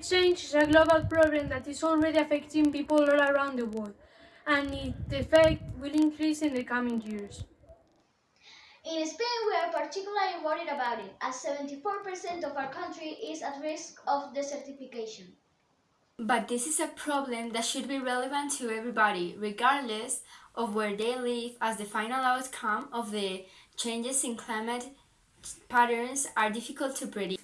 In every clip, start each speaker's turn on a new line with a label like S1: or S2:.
S1: Climate change is a global problem that is already affecting people all around the world, and its effect will increase in the coming years.
S2: In Spain, we are particularly worried about it, as 74% of our country is at risk of desertification.
S3: But this is a problem that should be relevant to everybody, regardless of where they live, as the final outcome of the changes in climate patterns are difficult to predict.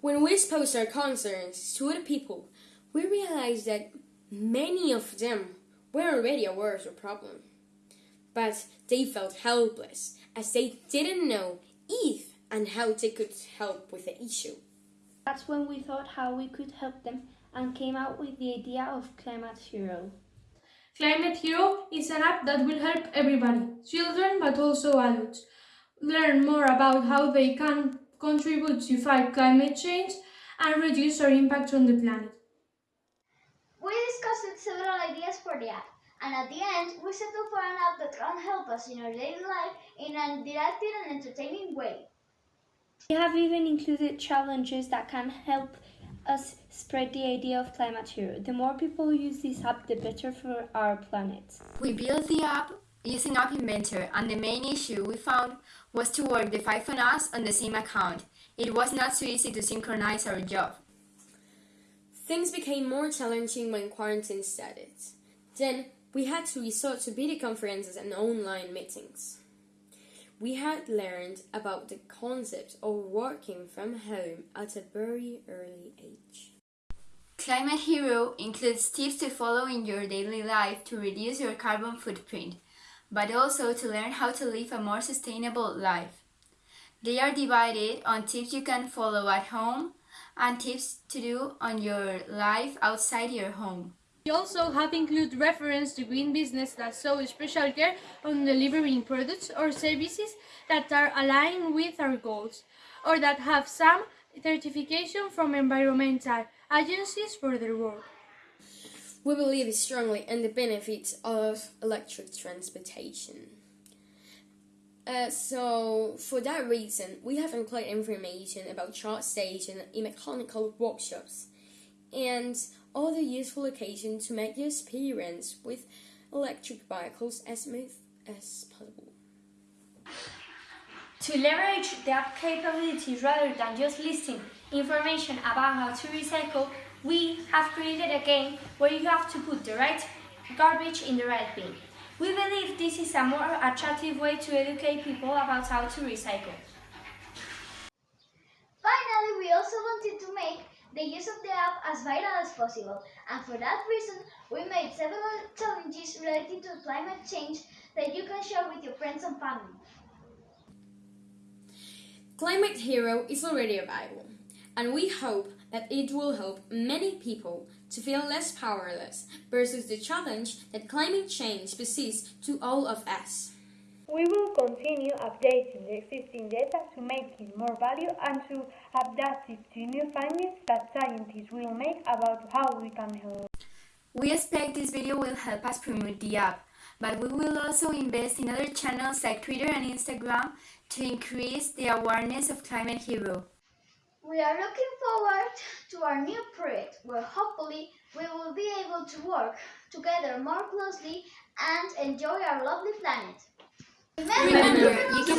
S4: When we exposed our concerns to other people, we realized that many of them were already aware of the problem. But they felt helpless as they didn't know if and how they could help with the issue.
S5: That's when we thought how we could help them and came out with the idea of Climate Hero.
S1: Climate Hero is an app that will help everybody, children but also adults, learn more about how they can contribute to fight climate change and reduce our impact on the planet.
S2: We discussed several ideas for the app, and at the end, we settled for an app that can help us in our daily life in an interactive and entertaining way.
S5: We have even included challenges that can help us spread the idea of Climate Hero. The more people use this app, the better for our planet.
S3: We built the app using App Inventor, and the main issue we found was to work the five on us on the same account. It was not so easy to synchronize our job.
S4: Things became more challenging when quarantine started. Then we had to resort to video conferences and online meetings. We had learned about the concept of working from home at a very early age.
S3: Climate Hero includes tips to follow in your daily life to reduce your carbon footprint, but also to learn how to live a more sustainable life. They are divided on tips you can follow at home and tips to do on your life outside your home.
S1: We also have included reference to green business that show special care on delivering products or services that are aligned with our goals or that have some certification from environmental agencies for their work.
S4: We believe strongly in the benefits of electric transportation. Uh, so, for that reason, we have included information about charge stations in mechanical workshops and other useful occasions to make your experience with electric vehicles as smooth as possible.
S5: To leverage the app capabilities rather than just listing information about how to recycle, we have created a game where you have to put the right garbage in the right bin. We believe this is a more attractive way to educate people about how to recycle.
S2: Finally, we also wanted to make the use of the app as viral as possible, and for that reason, we made several challenges related to climate change that you can share with your friends and family.
S4: Climate Hero is already available, and we hope that it will help many people to feel less powerless versus the challenge that climate change poses to all of us.
S6: We will continue updating the existing data to make it more valuable and to adapt it to new findings that scientists will make about how we can help.
S3: We expect this video will help us promote the app, but we will also invest in other channels like Twitter and Instagram to increase the awareness of Climate Hero.
S2: We are looking forward to our new project where hopefully we will be able to work together more closely and enjoy our lovely planet.
S3: Remember, you can